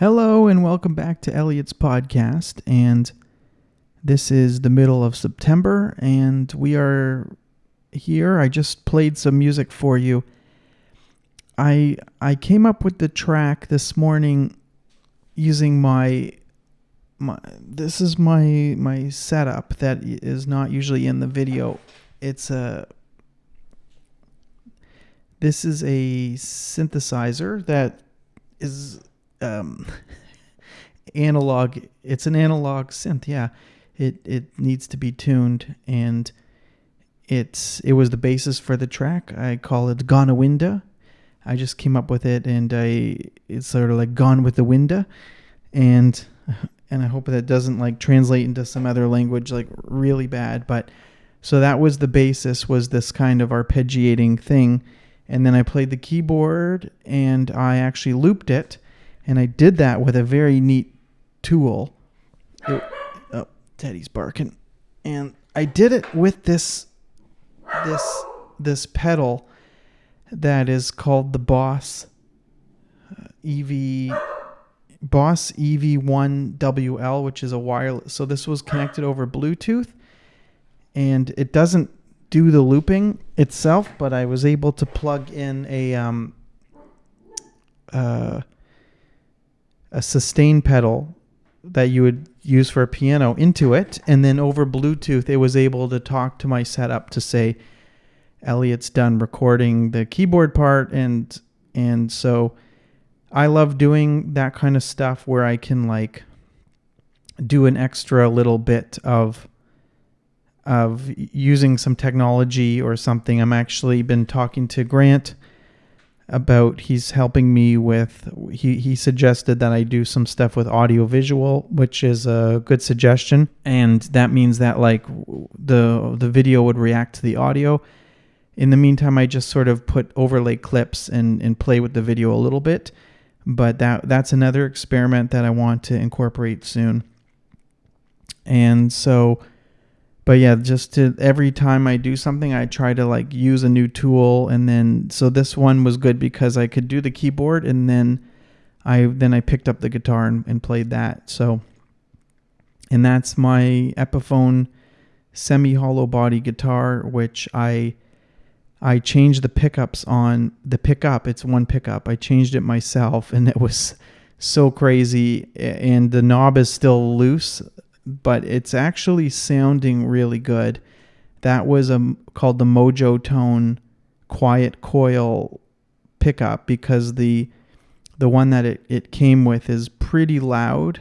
Hello and welcome back to Elliot's podcast. And this is the middle of September, and we are here. I just played some music for you. I I came up with the track this morning using my my this is my my setup that is not usually in the video. It's a this is a synthesizer that is um, analog. It's an analog synth. Yeah, it it needs to be tuned, and it's it was the basis for the track. I call it Gonawinda. I just came up with it, and I it's sort of like Gone with the Winda, and and I hope that doesn't like translate into some other language like really bad. But so that was the basis was this kind of arpeggiating thing, and then I played the keyboard and I actually looped it and I did that with a very neat tool. It, oh, Teddy's barking. And I did it with this this this pedal that is called the Boss uh, EV Boss EV1WL, which is a wireless. So this was connected over Bluetooth, and it doesn't do the looping itself, but I was able to plug in a um, uh, a sustain pedal that you would use for a piano into it, and then over Bluetooth, it was able to talk to my setup to say, "Elliot's done recording the keyboard part," and and so I love doing that kind of stuff where I can like do an extra little bit of of using some technology or something. I'm actually been talking to Grant about he's helping me with he, he suggested that I do some stuff with audio visual which is a good suggestion. And that means that like the the video would react to the audio. In the meantime I just sort of put overlay clips and and play with the video a little bit. But that that's another experiment that I want to incorporate soon. And so but yeah, just to every time I do something, I try to like use a new tool, and then so this one was good because I could do the keyboard, and then I then I picked up the guitar and, and played that. So, and that's my Epiphone semi hollow body guitar, which I I changed the pickups on the pickup. It's one pickup. I changed it myself, and it was so crazy. And the knob is still loose but it's actually sounding really good. That was a called the Mojo Tone Quiet Coil pickup because the the one that it, it came with is pretty loud.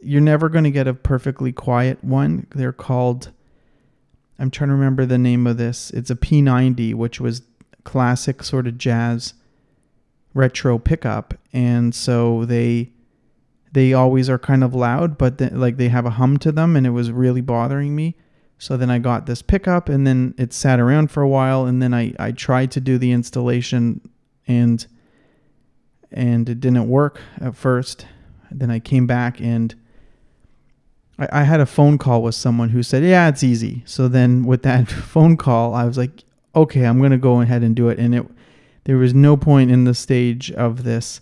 You're never going to get a perfectly quiet one. They're called I'm trying to remember the name of this. It's a P90, which was classic sort of jazz retro pickup. And so they they always are kind of loud, but the, like they have a hum to them, and it was really bothering me. So then I got this pickup, and then it sat around for a while, and then I I tried to do the installation, and and it didn't work at first. Then I came back and. I, I had a phone call with someone who said, "Yeah, it's easy." So then, with that phone call, I was like, "Okay, I'm gonna go ahead and do it." And it, there was no point in the stage of this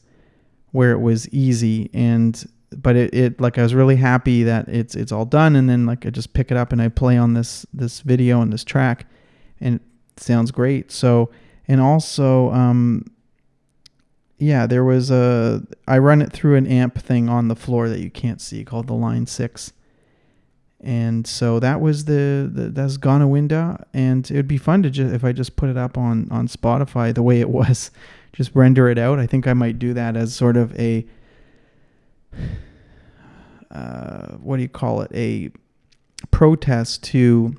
where it was easy and but it, it like I was really happy that it's it's all done and then like I just pick it up and I play on this this video and this track and it sounds great. So and also um yeah, there was a I run it through an amp thing on the floor that you can't see called the Line 6. And so that was the, the that's Gonawinda and it would be fun to just if I just put it up on on Spotify the way it was just render it out. I think I might do that as sort of a uh, what do you call it? A protest to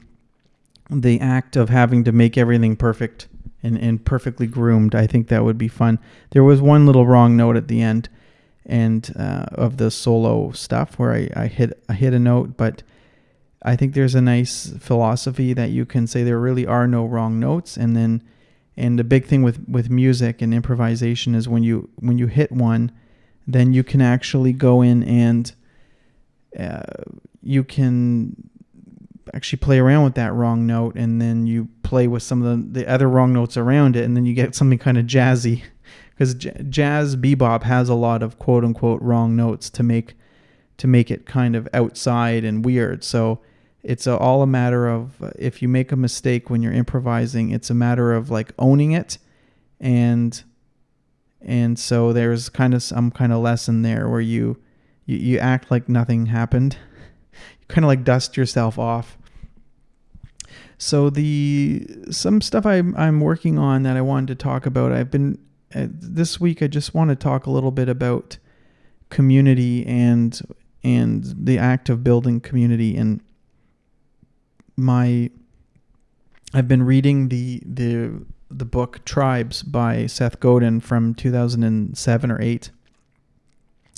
the act of having to make everything perfect and, and perfectly groomed. I think that would be fun. There was one little wrong note at the end and uh, of the solo stuff where I, I hit I hit a note, but I think there's a nice philosophy that you can say there really are no wrong notes, and then and the big thing with, with music and improvisation is when you when you hit one, then you can actually go in and uh, you can actually play around with that wrong note and then you play with some of the, the other wrong notes around it and then you get something kind of jazzy because j- jazz bebop has a lot of quote unquote wrong notes to make to make it kind of outside and weird. So it's a, all a matter of uh, if you make a mistake when you're improvising, it's a matter of like owning it and and so there's kind of some kind of lesson there where you you, you act like nothing happened. you kind of like dust yourself off. So the some stuff I'm I'm working on that I wanted to talk about. I've been uh, this week. I just want to talk a little bit about community and and the act of building community and my I've been reading the the the book Tribes by Seth Godin from 2007 or 8.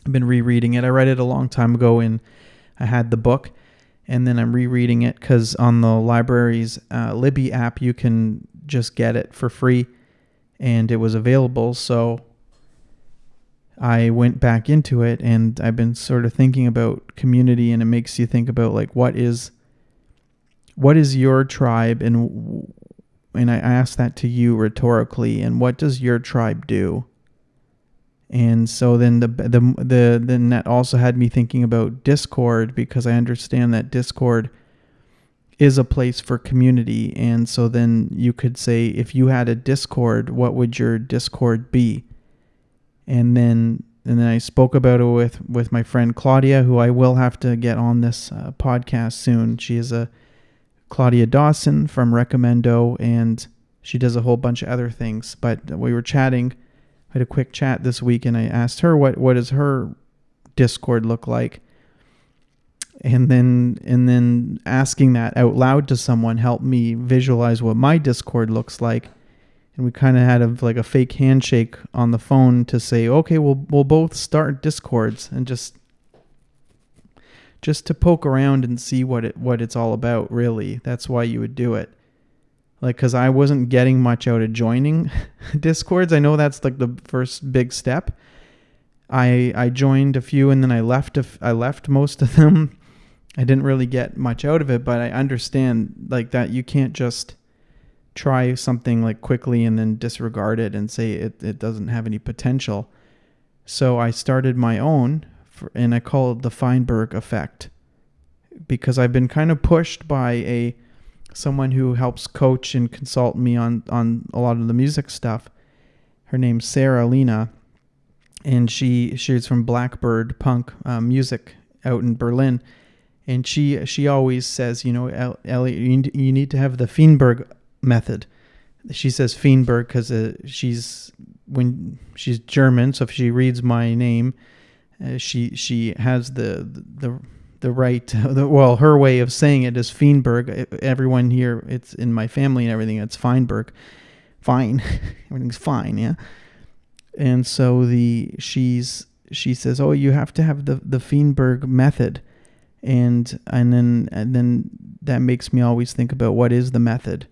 I've been rereading it. I read it a long time ago and I had the book and then I'm rereading it cuz on the library's uh, Libby app you can just get it for free and it was available so I went back into it and I've been sort of thinking about community and it makes you think about like what is what is your tribe and and I asked that to you rhetorically and what does your tribe do? And so then the the the then that also had me thinking about Discord because I understand that Discord is a place for community and so then you could say if you had a Discord what would your Discord be? and then and then I spoke about it with with my friend Claudia, who I will have to get on this uh, podcast soon. She is a Claudia Dawson from Recomendo, and she does a whole bunch of other things. But we were chatting, I had a quick chat this week, and I asked her what what does her Discord look like, and then and then asking that out loud to someone helped me visualize what my Discord looks like and we kind of had a like a fake handshake on the phone to say, okay, we'll we'll both start discords and just just to poke around and see what it what it's all about. Really, that's why you would do it. Like, cause I wasn't getting much out of joining discords. I know that's like the first big step. I I joined a few and then I left. A, I left most of them. I didn't really get much out of it, but I understand like that you can't just try something like quickly and then disregard it and say it, it doesn't have any potential. So I started my own for, and I call it the Feinberg effect because I've been kind of pushed by a someone who helps coach and consult me on on a lot of the music stuff. Her name's Sarah Lena, and she she's from Blackbird Punk uh, Music out in Berlin, and she she always says, you know, Elliot, you need to have the Feinberg method. She says Feinberg because uh, she's when she's German, so if she reads my name, uh, she she has the the the right the, well her way of saying it is Feinberg. Everyone here, it's in my family and everything. It's Feinberg, fine, everything's fine, yeah. And so the she's she says, oh, you have to have the the Feinberg method, and and then and then that makes me always think about what is the method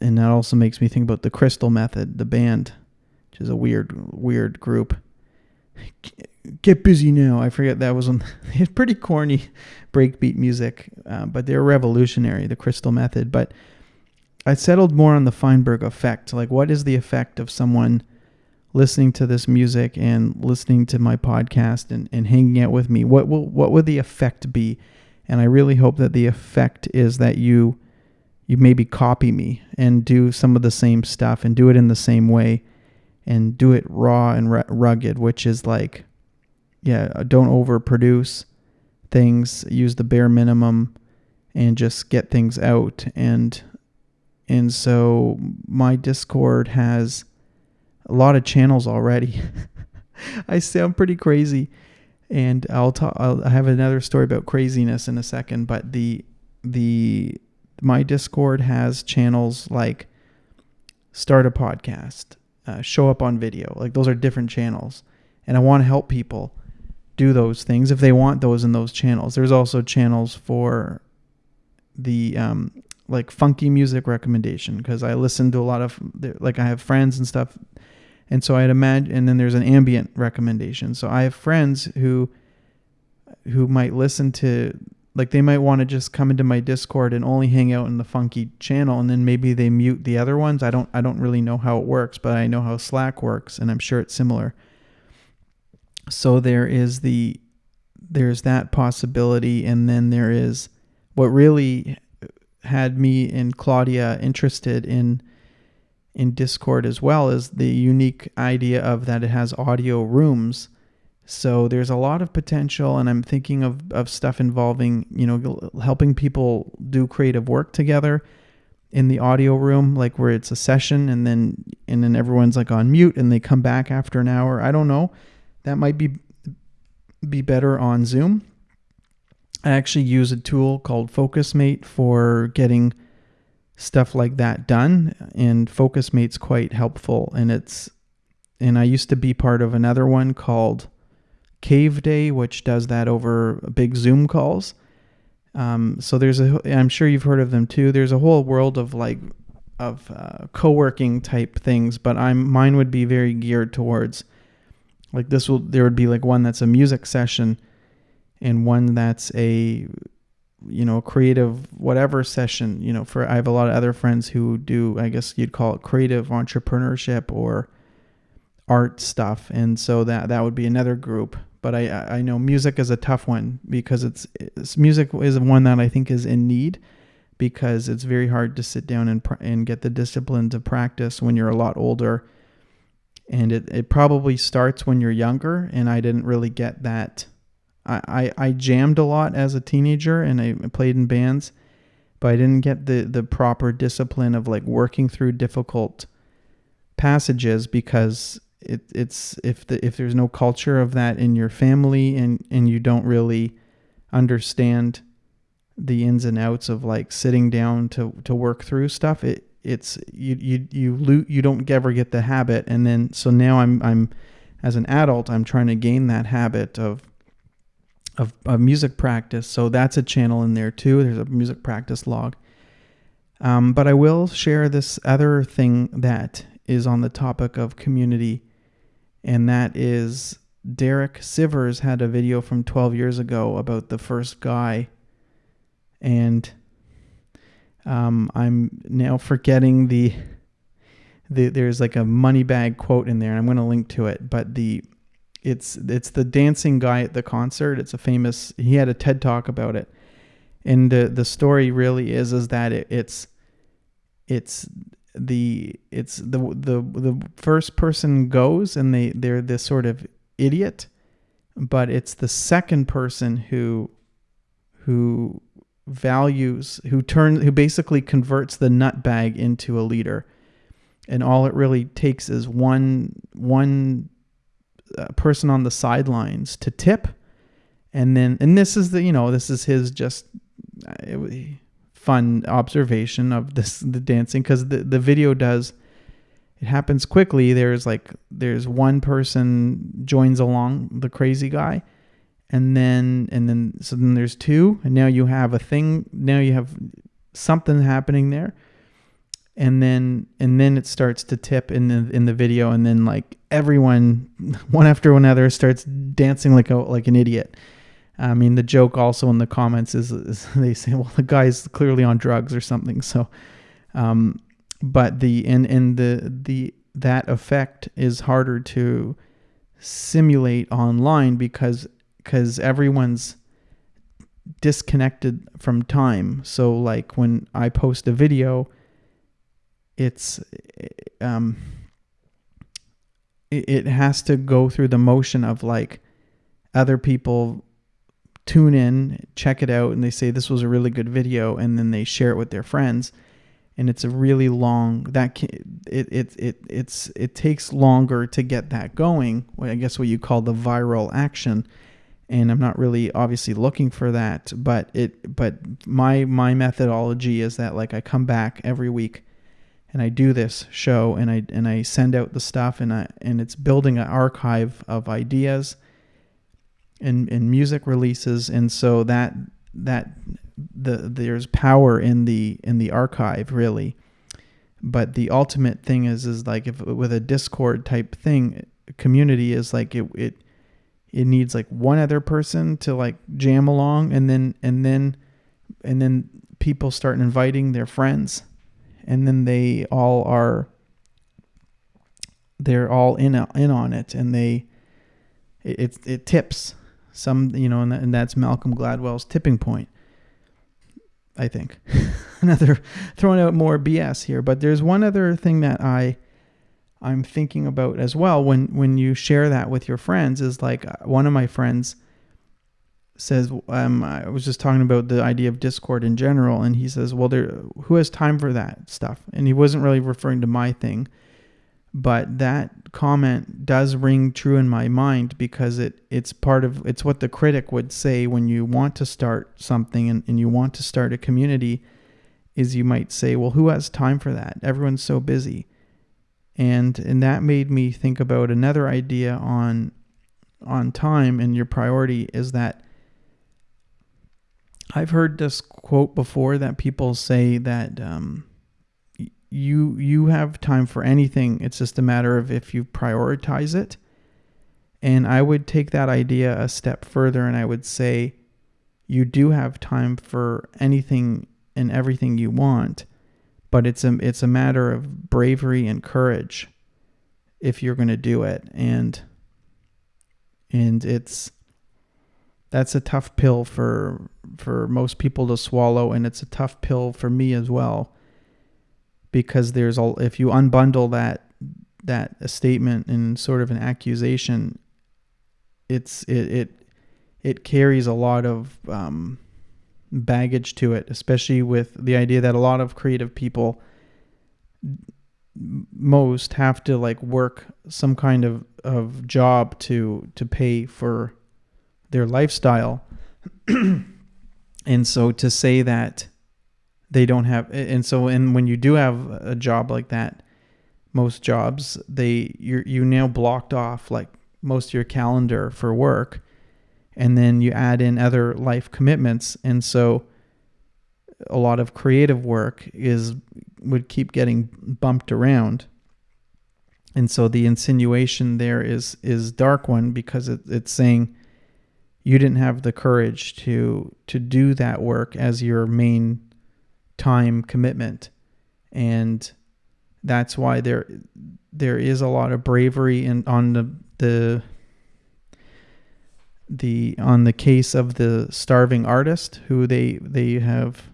and that also makes me think about the Crystal Method, the band, which is a weird, weird group. Get busy now. I forget that was on. It's pretty corny, breakbeat music, uh, but they're revolutionary. The Crystal Method, but I settled more on the Feinberg effect. Like, what is the effect of someone listening to this music and listening to my podcast and, and hanging out with me? What will what would the effect be? And I really hope that the effect is that you you maybe copy me and do some of the same stuff and do it in the same way and do it raw and rugged, which is like, yeah, don't overproduce things, use the bare minimum and just get things out. And, and so my Discord has a lot of channels already. I sound pretty crazy and I'll talk, I'll, I have another story about craziness in a second, but the, the my Discord has channels like start a podcast, uh, show up on video. Like those are different channels. And I want to help people do those things if they want those in those channels. There's also channels for the um, like funky music recommendation because I listen to a lot of like I have friends and stuff. And so I'd imagine, and then there's an ambient recommendation. So I have friends who who might listen to like they might want to just come into my discord and only hang out in the funky channel and then maybe they mute the other ones i don't i don't really know how it works but i know how slack works and i'm sure it's similar so there is the there's that possibility and then there is what really had me and claudia interested in in discord as well is the unique idea of that it has audio rooms so there's a lot of potential, and I'm thinking of, of stuff involving, you know, helping people do creative work together in the audio room, like where it's a session and then and then everyone's like on mute and they come back after an hour. I don't know. That might be be better on Zoom. I actually use a tool called FocusMate for getting stuff like that done, and FocusMate's quite helpful. And it's and I used to be part of another one called Cave Day, which does that over big Zoom calls. Um, so there's a, I'm sure you've heard of them too. There's a whole world of like, of uh, co-working type things, but I'm mine would be very geared towards, like this will there would be like one that's a music session, and one that's a, you know, creative whatever session. You know, for I have a lot of other friends who do I guess you'd call it creative entrepreneurship or art stuff, and so that that would be another group but I I know music is a tough one because it's, it's music is one that I think is in need because it's very hard to sit down and and get the discipline to practice when you're a lot older and it, it probably starts when you're younger and I didn't really get that. I, I, I jammed a lot as a teenager and I played in bands but I didn't get the the proper discipline of like working through difficult passages because it, it's if the if there's no culture of that in your family and and you don't really understand the ins and outs of like sitting down to to work through stuff it it's you you you lo- you don't ever get the habit. And then so now I'm I'm as an adult I'm trying to gain that habit of of, of music practice. So that's a channel in there too. There's a music practice log. Um, but I will share this other thing that is on the topic of community. And that is Derek Sivers had a video from 12 years ago about the first guy, and um, I'm now forgetting the, the there's like a money bag quote in there, and I'm going to link to it. But the it's it's the dancing guy at the concert. It's a famous. He had a TED talk about it, and the the story really is is that it, it's it's the it's the the the first person goes and they they're this sort of idiot but it's the second person who who values who turns who basically converts the nut bag into a leader. And all it really takes is one one uh, person on the sidelines to tip. And then and this is the you know this is his just uh, fun observation of this the dancing because the, the video does it happens quickly. There's like there's one person joins along the crazy guy and then and then so then there's two and now you have a thing now you have something happening there and then and then it starts to tip in the in the video and then like everyone one after another starts dancing like a like an idiot I mean, the joke also in the comments is, is they say, well, the guy's clearly on drugs or something. So, um, but the in in the the that effect is harder to simulate online because because everyone's disconnected from time. So, like when I post a video, it's um, it, has to go through the motion of like other people tune in, check it out, and they say this was a really good video, and then they share it with their friends, and it's a really long that it it it it's it takes longer to get that going. I guess what you call the viral action, and I'm not really obviously looking for that, but it but my my methodology is that like I come back every week and I do this show and I and I send out the stuff and I and it's building an archive of ideas and and music releases, and so that that the there's power in the in the archive really. But the ultimate thing is is like if with a Discord type thing, community is like it it it needs like one other person to like jam along and then and then and then people start inviting their friends and then they all are they're all in in on it and they it it, tips some you know and, that, and that's Malcolm Gladwell's tipping point I think. Another throwing out more BS here but there's one other thing that I I'm thinking about as well when when you share that with your friends is like uh, one of my friends says um, I was just talking about the idea of Discord in general and he says well there who has time for that stuff? And he wasn't really referring to my thing but that comment does ring true in my mind because it it's part of it's what the critic would say when you want to start something and, and you want to start a community is you might say well who has time for that? Everyone's so busy and and that made me think about another idea on on time and your priority is that I've heard this quote before that people say that um, you you have time for anything. It's just a matter of if you prioritize it. And I would take that idea a step further and I would say you do have time for anything and everything you want but it's a it's a matter of bravery and courage if you're going to do it. And and it's that's a tough pill for for most people to swallow. And it's a tough pill for me as well. Because there's all if you unbundle that that a statement and sort of an accusation it's it it, it carries a lot of um, baggage to it, especially with the idea that a lot of creative people most have to like work some kind of, of job to to pay for their lifestyle. and so to say that they don't have and so and when you do have a job like that, most jobs they you you now blocked off like most of your calendar for work and then you add in other life commitments. And so a lot of creative work is would keep getting bumped around. And so the insinuation there is is dark one because it, it's saying you didn't have the courage to to do that work as your main time commitment. And that's why there there is a lot of bravery in on the the the on the case of the starving artist who they they have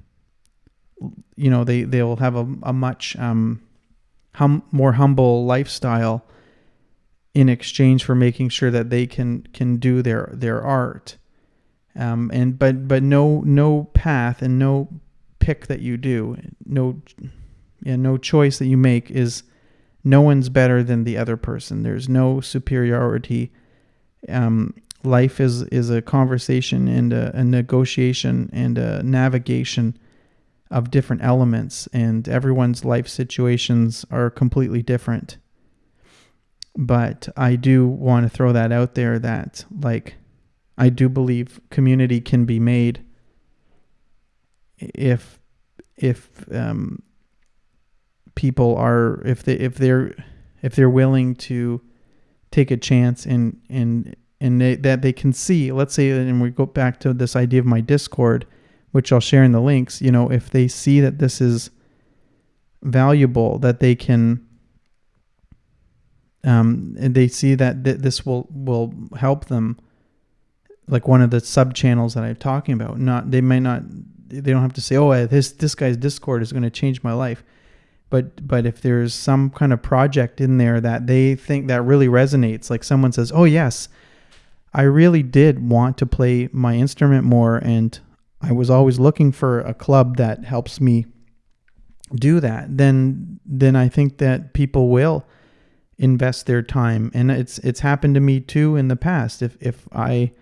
you know they they'll have a, a much um, hum, more humble lifestyle in exchange for making sure that they can can do their their art. Um, and but but no no path and no pick that you do no yeah no choice that you make is no one's better than the other person. There's no superiority um, life is is a conversation and a, a, negotiation and a navigation of different elements and everyone's life situations are completely different. But i do want to throw that out there that like i do believe community can be made if if um, people are if they if they're if they're willing to take a chance and and and they, that they can see let's say and we go back to this idea of my discord which i'll share in the links you know if they see that this is valuable that they can um, and they see that th- this will will help them like one of the sub channels that i'm talking about. Not they might not they don't have to say oh this this guy's discord is going to change my life. But but if there's some kind of project in there that they think that really resonates like someone says oh yes I really did want to play my instrument more, and I was always looking for a club that helps me do that. Then, then I think that people will invest their time, and it's it's happened to me too in the past. If if I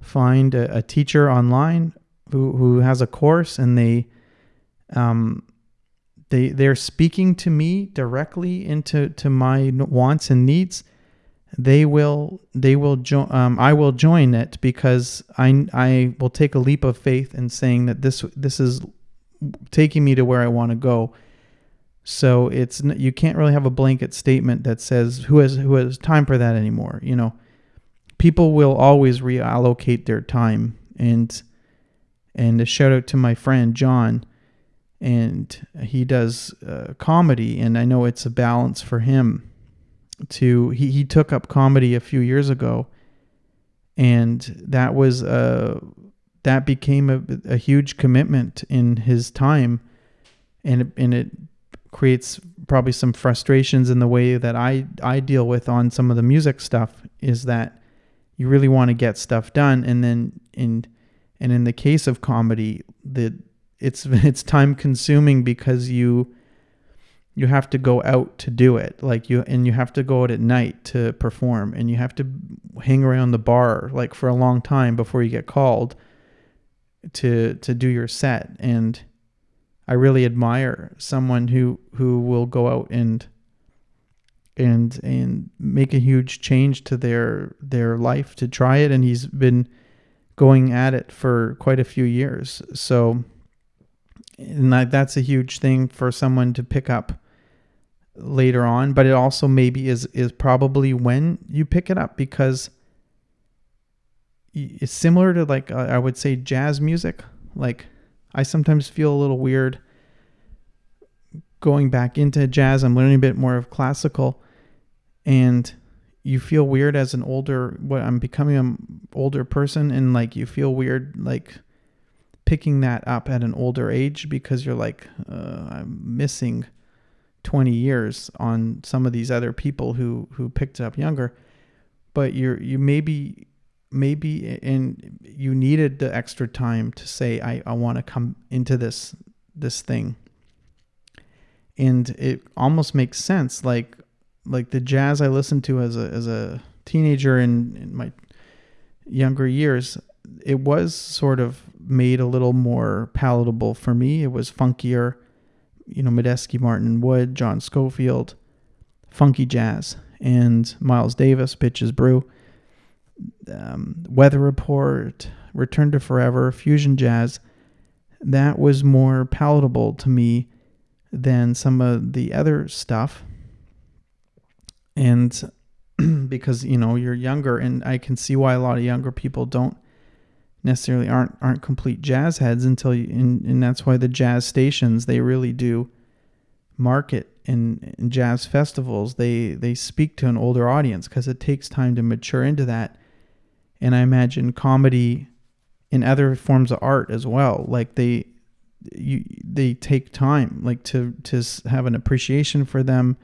find a, a teacher online who who has a course and they um they they're speaking to me directly into to my wants and needs they will they will join um, I will join it because I I will take a leap of faith in saying that this this is taking me to where I want to go. So it's you can't really have a blanket statement that says who has who has time for that anymore, you know. people will always reallocate their time and and a shout out to my friend John and he does uh, comedy and I know it's a balance for him to he, he took up comedy a few years ago and that was a that became a, a huge commitment in his time and it, and it creates probably some frustrations in the way that I I deal with on some of the music stuff is that you really want to get stuff done and then in and in the case of comedy the it's it's time consuming because you you have to go out to do it. Like you and you have to go out at night to perform and you have to hang around the bar like for a long time before you get called to to do your set. And I really admire someone who who will go out and and and make a huge change to their their life to try it and he's been going at it for quite a few years. So and that, that's a huge thing for someone to pick up later on but it also maybe is is probably when you pick it up because it's similar to like uh, I would say jazz music. Like I sometimes feel a little weird going back into jazz. I'm learning a bit more of classical and you feel weird as an older what I'm becoming an older person and like you feel weird like picking that up at an older age because you're like, uh, I'm missing 20 years on some of these other people who who picked up younger. But you're you maybe maybe and you needed the extra time to say I, I want to come into this this thing. And it almost makes sense like like the jazz I listened to as a as a teenager in, in my younger years, it was sort of made a little more palatable for me. It was funkier, you know, Medeski, Martin Wood, John Scofield, funky jazz, and Miles Davis, Bitches Brew, um, Weather Report, Return to Forever, Fusion Jazz. That was more palatable to me than some of the other stuff. And because, you know, you're younger, and I can see why a lot of younger people don't necessarily aren't aren't complete jazz heads until you and, and that's why the jazz stations they really do market in, jazz festivals. They they speak to an older audience because it takes time to mature into that. And i imagine comedy in other forms of art as well. Like they you they take time like to to have an appreciation for them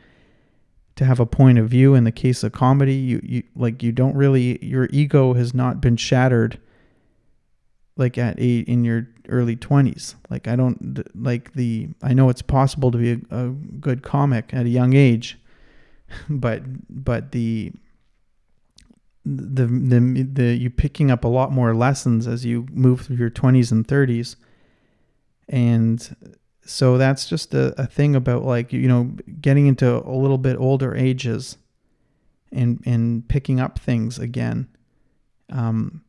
to have a point of view. In the case of comedy you, you like you don't really your ego has not been shattered like at eight in your early 20s like i don't like the i know it's possible to be a, a good comic at a young age but but the the the the you picking up a lot more lessons as you move through your 20s and 30s and so that's just a, a thing about like you know getting into a little bit older ages and and picking up things again. Um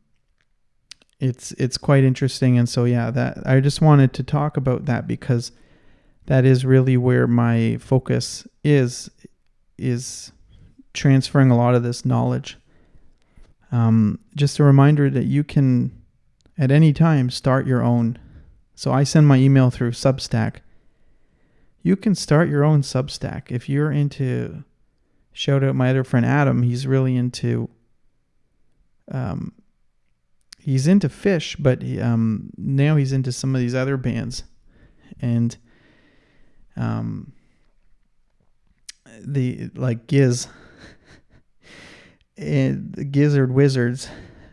it's it's quite interesting. And so yeah that I just wanted to talk about that because that is really where my focus is is transferring a lot of this knowledge. Um, just a reminder that you can at any time start your own. So I send my email through Substack. You can start your own Substack. If you're into shout out my other friend Adam he's really into um, he's into Phish, but he, um, now he's into some of these other bands, and um, the like Giz, and the Gizzard Wizards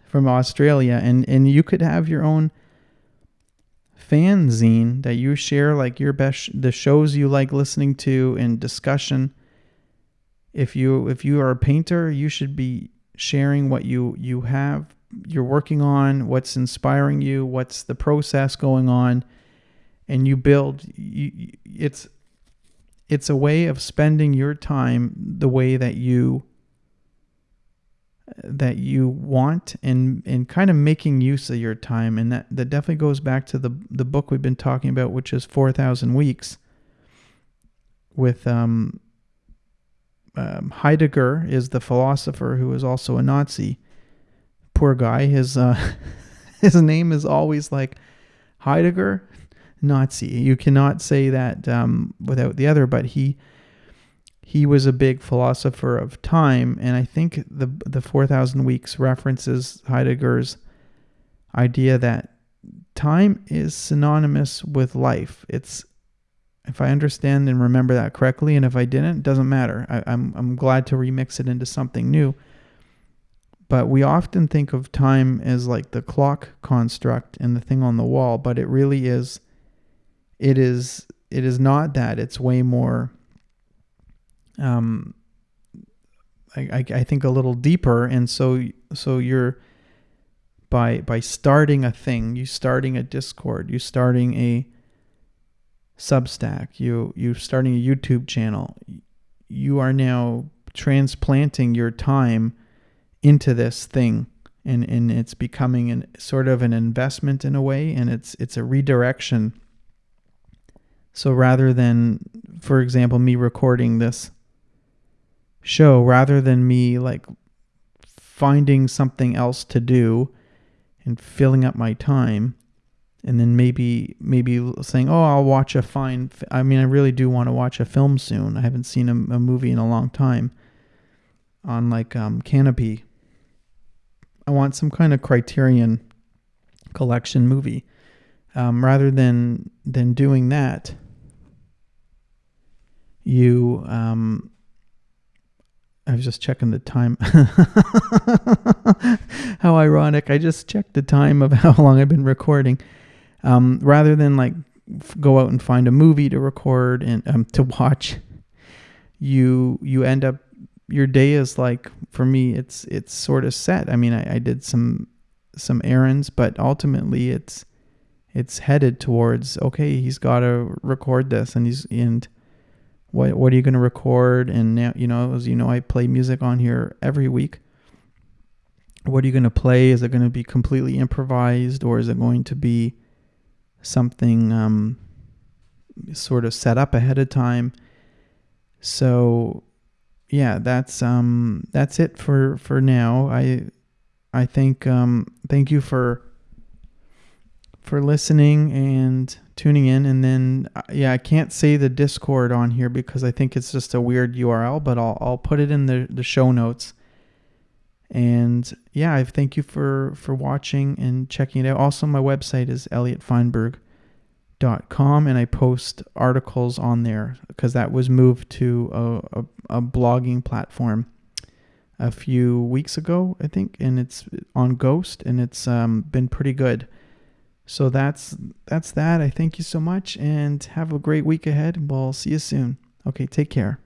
from Australia, and and you could have your own fanzine that you share like your best the shows you like listening to and discussion. If you if you are a painter you should be sharing what you you have you're working on, what's inspiring you, what's the process going on, and you build. You, it's it's a way of spending your time the way that you that you want and and kind of making use of your time and that that definitely goes back to the the book we've been talking about which is 4000 weeks with um, um, Heidegger is the philosopher who is also a Nazi poor guy. His uh, his name is always like Heidegger, Nazi. You cannot say that um, without the other. But he he was a big philosopher of time, and I think the the Four Thousand Weeks references Heidegger's idea that time is synonymous with life. It's if I understand and remember that correctly, and if I didn't, it doesn't matter. I, I'm I'm glad to remix it into something new. But we often think of time as like the clock construct and the thing on the wall, but it really is it is it is not that. It's way more um I, I, think a little deeper and so so you're by by starting a thing, you starting a Discord, you starting a Substack, you you starting a YouTube channel, you are now transplanting your time into this thing and, and it's becoming an sort of an investment in a way and it's it's a redirection. So rather than for example me recording this show rather than me like finding something else to do and filling up my time and then maybe maybe saying oh i'll watch a fine i mean i really do want to watch a film soon. I haven't seen a, a movie in a long time on like um, Kanopy I want some kind of Criterion collection movie. Um, rather than than doing that, you um, I was just checking the time. how ironic! I just checked the time of how long I've been recording. Um, rather than like f- go out and find a movie to record and um, to watch, you you end up your day is like for me it's it's sort of set. I mean I, I did some some errands but ultimately it's it's headed towards okay he's got to record this and he's and what what are you going to record? And now you know as you know i play music on here every week. What are you going to play? Is it going to be completely improvised or is it going to be something um, sort of set up ahead of time? So yeah, that's um that's it for for now. I I think um thank you for for listening and tuning in and then uh, yeah, I can't say the Discord on here because I think it's just a weird URL, but I'll I'll put it in the the show notes. And yeah, I thank you for for watching and checking it out. Also, my website is Elliot Feinberg com and I post articles on there because that was moved to a, a, a, blogging platform a few weeks ago, I think, and it's on Ghost and it's um, been pretty good. So that's that's that. I thank you so much and have a great week ahead. We'll see you soon. Okay, take care.